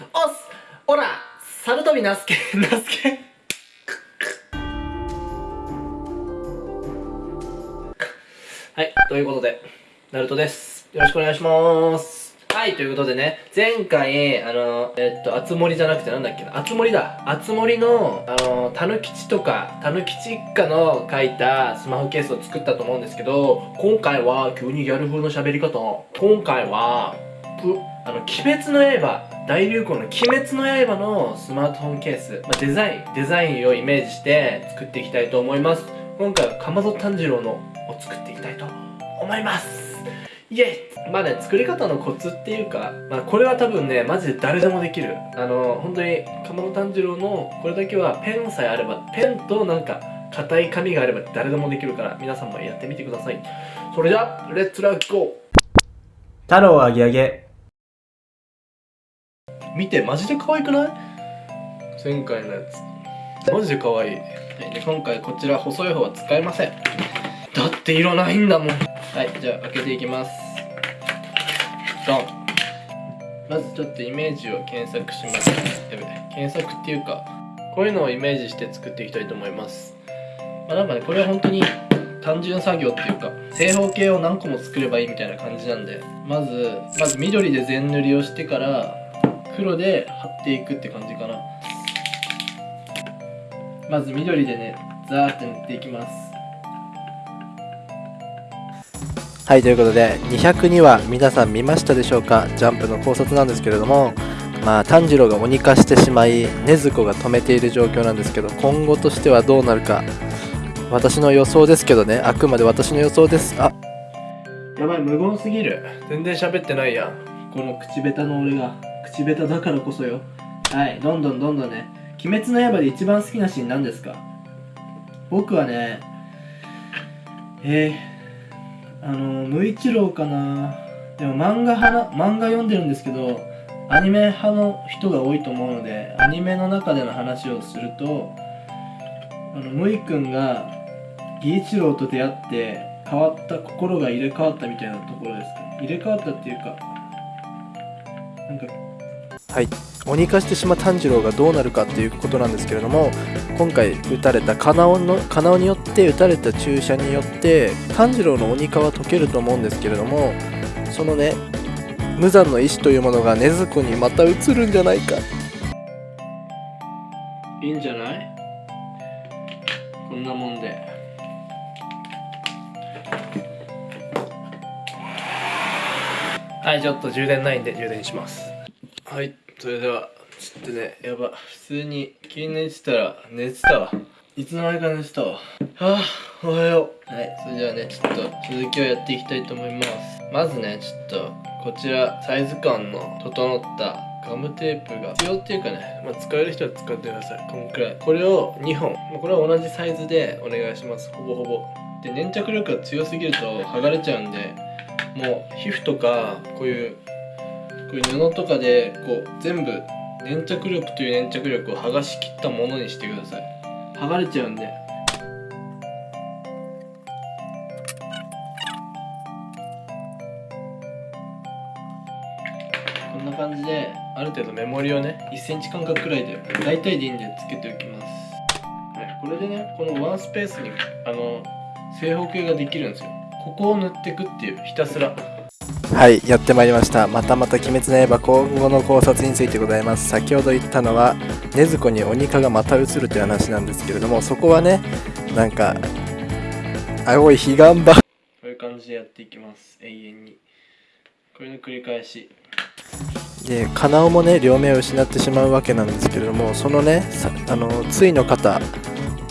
おっす。おら猿飛びなすけなすけはいということでナルトです。よろしくお願いします。はい、ということでね、前回、あの、えっと、あつ森じゃなくてなんだっけな、あつ森だ。あつ森の、あの、たぬきちとか、たぬきち一家の書いたスマホケースを作ったと思うんですけど、今回は、急にギャル風の喋り方。今回は、ぷ、あの、鬼滅の刃、大流行の鬼滅の刃のスマートフォンケース、まあ、デザイン、デザインをイメージして作っていきたいと思います。今回はかまど炭治郎のを作っていきたいと思います。イエイまあね、作り方のコツっていうか、まあこれは多分ね、マジで誰でもできる。あの、本当に、かまど炭治郎のこれだけはペンさえあれば、ペンとなんか、硬い紙があれば誰でもできるから、皆さんもやってみてください。それじゃ、レッツラッゴー太郎あげあげ。見て、マジで可愛くない？前回のやつ。マジで可愛い。はい、で、今回こちら細い方は使えません。だって色ないんだもん。はい、じゃあ開けていきます。ドン。まずちょっとイメージを検索します。やべ、検索っていうか、こういうのをイメージして作っていきたいと思います。まあ、なんかね、これは本当に単純作業っていうか、正方形を何個も作ればいいみたいな感じなんで、まず、まず緑で全塗りをしてから、黒で貼っていくって感じかな。まず緑でね、ザーって塗っていきます。はい、ということで、202話皆さん見ましたでしょうか？ジャンプの考察なんですけれども、まあ、炭治郎が鬼化してしまい、禰豆子が止めている状況なんですけど、今後としてはどうなるか、私の予想ですけどね、あくまで私の予想です。あ、やばい、無言すぎる。全然喋ってないやん。この口下手の俺が。口下手だからこそよ。はい、どんどんどんどんね。鬼滅の刃で一番好きなシーン何ですか？僕はね、えー、あの、無一郎かな。でも漫画派な、漫画読んでるんですけど、アニメ派の人が多いと思うので、アニメの中での話をすると、あの、むいくんが、義一郎と出会って、変わった、心が入れ替わったみたいなところですか？入れ替わったっていうか、なんか、はい、鬼化してしまう炭治郎がどうなるかっていうことなんですけれども今回撃たれたカナオのカナオによって撃たれた注射によって炭治郎の鬼化は解けると思うんですけれどもそのね無残の意志というものが禰豆子にまた移るんじゃないかいいんじゃない？こんなもんで。はい、ちょっと充電ないんで充電します。はい、それでは、ちょっとね、やば、普通に気に寝てたら寝てたわ。いつの間にか寝てたわ。はあ、おはよう。はい、それではね、ちょっと続きをやっていきたいと思います。まずね、ちょっと、こちら、サイズ感の整ったガムテープが必要っていうかね、まあ、使える人は使ってください。こんくらい。これを2本。これは同じサイズでお願いします。ほぼほぼ。で、粘着力が強すぎると剥がれちゃうんで、もう皮膚とか、こういう、こういう布とかで、こう、全部、粘着力という粘着力を剥がしきったものにしてください。剥がれちゃうんで。こんな感じである程度メモリをね1センチ間隔くらいで大体でいいんでつけておきます、はい、これでねこのワンスペースにあの正方形ができるんですよここを塗っていくっていうひたすらはいやってまいりました。またまた鬼滅の刃今後の考察についてございます。先ほど言ったのは禰豆子に鬼化がまた移るという話なんですけれどもそこはねなんか青い彼岸場こういう感じでやっていきます。永遠に。これの繰り返し。でカナオもね両目を失ってしまうわけなんですけれどもそのねさあの対の方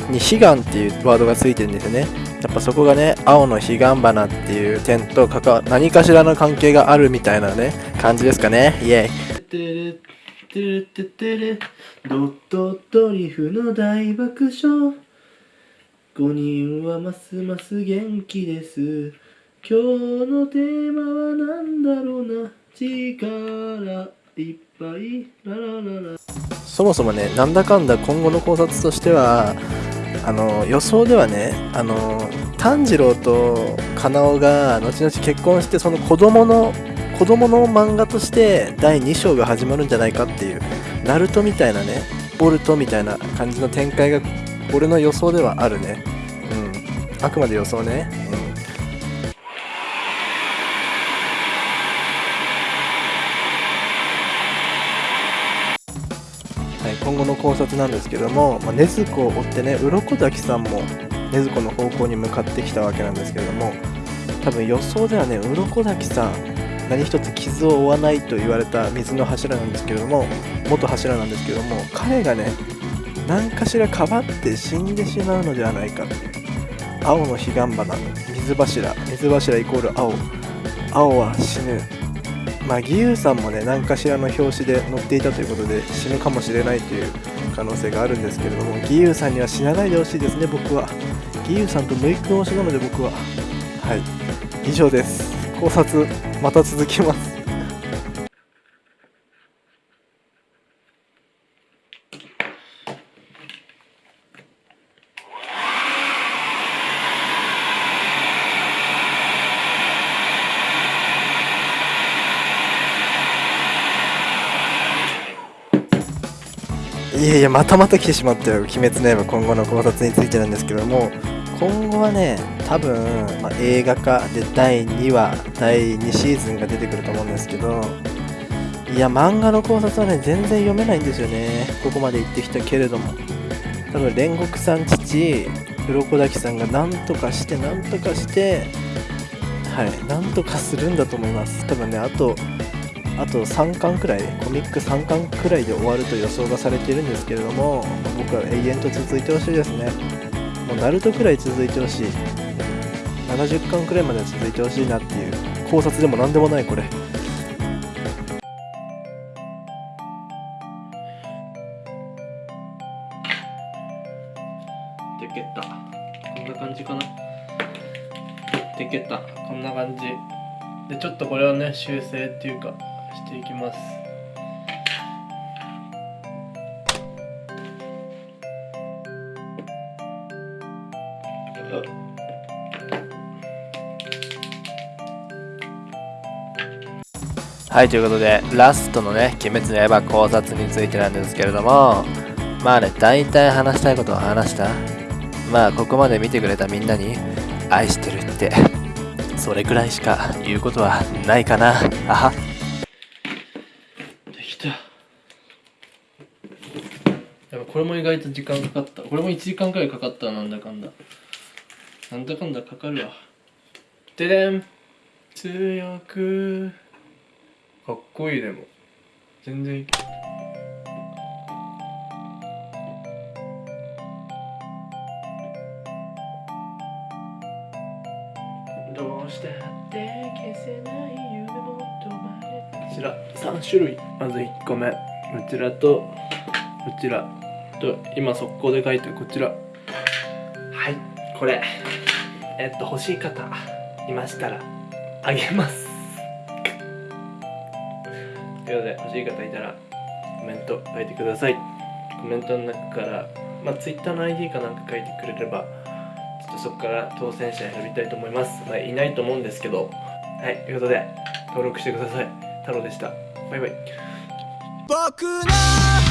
に彼岸っていうワードがついてるんですよねやっぱそこがね青の彼岸花っていう点と関わ何かしらの関係があるみたいなね感じですかね。イエイ。てるてててるドットドリフの大爆笑5人はますます元気です今日のテーマは何だろうな力いっぱいララララそもそもねなんだかんだ今後の考察としてはあの予想ではねあの炭治郎とカナオが後々結婚してその子供の子供の漫画として第2章が始まるんじゃないかっていうナルトみたいなねボルトみたいな感じの展開が俺の予想ではあるね。うん。あくまで予想ね。うん。今後の考察なんですけども、まあ、禰豆子を追ってね鱗滝さんも禰豆子の方向に向かってきたわけなんですけれども多分予想ではね鱗滝さん何一つ傷を負わないと言われた水の柱なんですけれども元柱なんですけども彼がね何かしらかばって死んでしまうのではないかって青の彼岸花水柱水柱イコール青。青は死ぬ。まあ義勇さんもね何かしらの表紙で載っていたということで死ぬかもしれないという可能性があるんですけれども義勇さんには死なないでほしいですね僕は。義勇さんとムイ君推しなので僕は。はい。以上です。考察また続きます。いやいやまたまた来てしまったよ「鬼滅の刃」今後の考察についてなんですけども。今後はね多分、まあ、映画化で第2話第2シーズンが出てくると思うんですけど。いや漫画の考察はね全然読めないんですよね。ここまで言ってきたけれども。多分煉獄さん父鱗滝さんが何とかして何とかしてはい何とかするんだと思います。多分ねあとあと3巻くらいコミック3巻くらいで終わると予想がされているんですけれども僕は永遠と続いてほしいですね。もうナルトくらい続いてほしい。70巻くらいまで続いてほしいなっていう考察でも何でもないこれ。でけたこんな感じかな。でけたこんな感じ。でちょっとこれをね修正っていうか。していきます。はいということでラストのね「鬼滅の刃」考察についてなんですけれどもまあね大体話したいことは話した。まあここまで見てくれたみんなに愛してるってそれくらいしか言うことはないかな。あはできたやっぱこれも意外と時間かかった。これも1時間くらいかかったなんだかんだ。なんだかんだかかるわ。ででん。強く。かっこいいでも。全然いい。どうしたって消せない夢も止まれこちら。3種類。まず1個目。こちらとこちらと今速攻で書いてるこちら。はいこれ。えっと欲しい方いましたらあげます。ということで欲しい方いたらコメント書いてください。コメントの中からまあ Twitter の ID かなんか書いてくれればちょっとそこから当選者選びたいと思います、まあ、いないと思うんですけど。はいということで登録してください。太郎でした。バイバイ。僕の